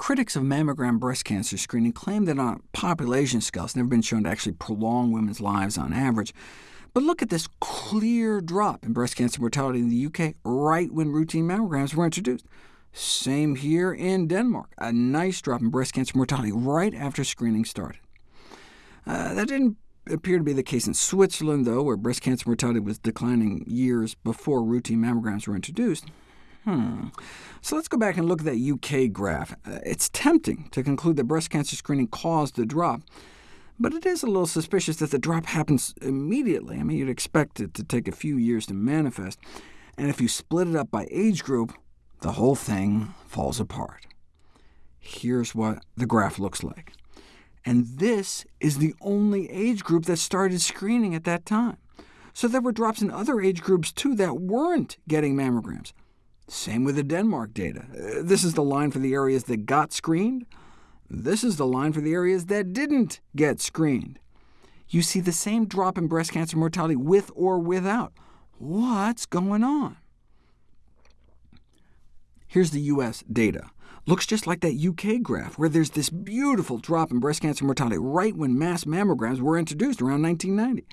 Critics of mammogram breast cancer screening claim that on population scale it's never been shown to actually prolong women's lives on average. But look at this clear drop in breast cancer mortality in the UK right when routine mammograms were introduced. Same here in Denmark, a nice drop in breast cancer mortality right after screening started. Uh, that didn't appear to be the case in Switzerland, though, where breast cancer mortality was declining years before routine mammograms were introduced. Hmm. So let's go back and look at that UK graph. Uh, it's tempting to conclude that breast cancer screening caused the drop, but it is a little suspicious that the drop happens immediately. I mean, you'd expect it to take a few years to manifest, and if you split it up by age group, the whole thing falls apart. Here's what the graph looks like. And this is the only age group that started screening at that time. So there were drops in other age groups too that weren't getting mammograms. Same with the Denmark data. Uh, this is the line for the areas that got screened. This is the line for the areas that didn't get screened. You see the same drop in breast cancer mortality with or without. What's going on? Here's the U.S. data. Looks just like that UK graph, where there's this beautiful drop in breast cancer mortality right when mass mammograms were introduced around 1990.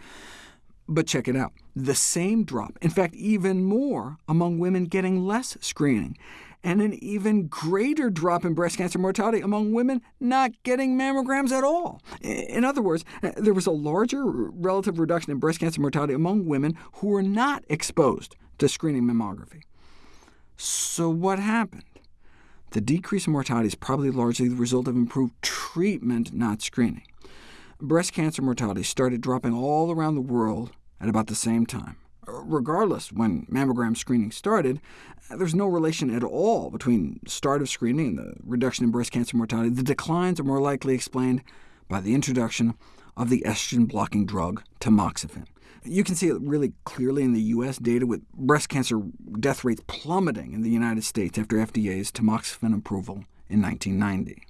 But check it out. The same drop, in fact even more, among women getting less screening, and an even greater drop in breast cancer mortality among women not getting mammograms at all. In other words, uh, there was a larger relative reduction in breast cancer mortality among women who were not exposed to screening mammography. So what happened? The decrease in mortality is probably largely the result of improved treatment, not screening breast cancer mortality started dropping all around the world at about the same time. Regardless, when mammogram screening started, there's no relation at all between start of screening and the reduction in breast cancer mortality. The declines are more likely explained by the introduction of the estrogen-blocking drug tamoxifen. You can see it really clearly in the U.S. data, with breast cancer death rates plummeting in the United States after FDA's tamoxifen approval in 1990.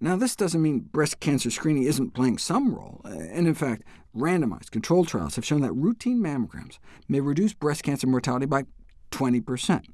Now, this doesn't mean breast cancer screening isn't playing some role, and in fact, randomized controlled trials have shown that routine mammograms may reduce breast cancer mortality by 20%.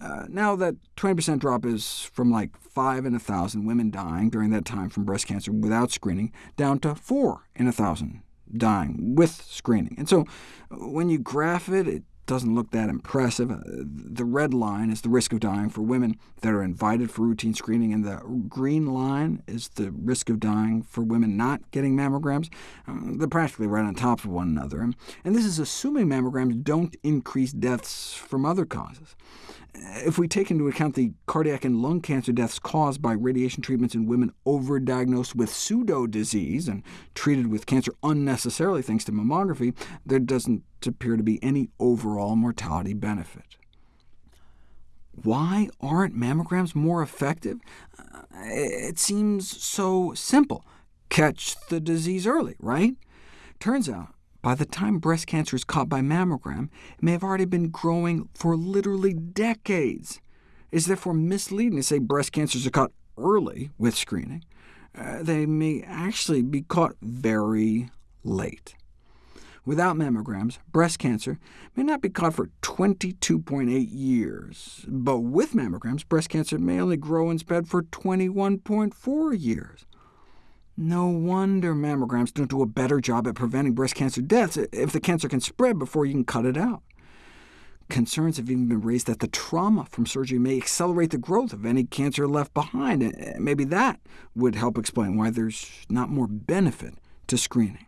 Uh, now, that 20% drop is from like 5 in a 1,000 women dying during that time from breast cancer without screening, down to 4 in a 1,000 dying with screening. And so when you graph it, it doesn't look that impressive. Uh, the red line is the risk of dying for women that are invited for routine screening, and the green line is the risk of dying for women not getting mammograms. Um, they're practically right on top of one another, and this is assuming mammograms don't increase deaths from other causes. If we take into account the cardiac and lung cancer deaths caused by radiation treatments in women overdiagnosed with pseudo-disease and treated with cancer unnecessarily thanks to mammography, there doesn't appear to be any overall mortality benefit. Why aren't mammograms more effective? Uh, it seems so simple. Catch the disease early, right? Turns out by the time breast cancer is caught by mammogram, it may have already been growing for literally decades. It is therefore misleading to say breast cancers are caught early with screening. Uh, they may actually be caught very late. Without mammograms, breast cancer may not be caught for 22.8 years, but with mammograms, breast cancer may only grow and spread for 21.4 years. No wonder mammograms don't do a better job at preventing breast cancer deaths if the cancer can spread before you can cut it out. Concerns have even been raised that the trauma from surgery may accelerate the growth of any cancer left behind, and maybe that would help explain why there's not more benefit to screening.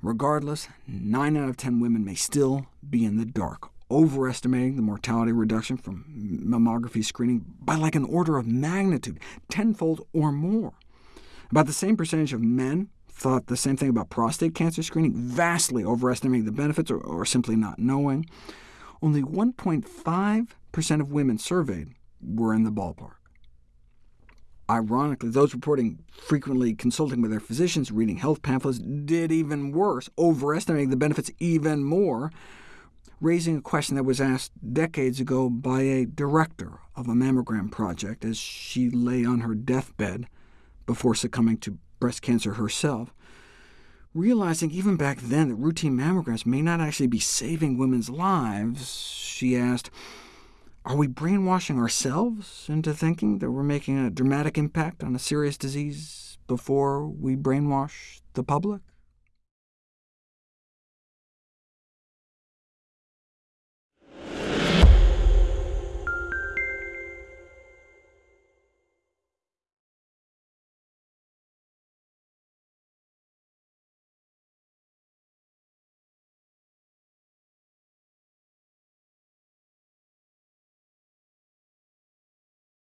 Regardless, 9 out of 10 women may still be in the dark, overestimating the mortality reduction from mammography screening by like an order of magnitude, tenfold or more. About the same percentage of men thought the same thing about prostate cancer screening, vastly overestimating the benefits or, or simply not knowing. Only 1.5% of women surveyed were in the ballpark. Ironically, those reporting frequently consulting with their physicians, reading health pamphlets, did even worse, overestimating the benefits even more, raising a question that was asked decades ago by a director of a mammogram project as she lay on her deathbed before succumbing to breast cancer herself, realizing even back then that routine mammograms may not actually be saving women's lives, she asked, Are we brainwashing ourselves into thinking that we're making a dramatic impact on a serious disease before we brainwash the public?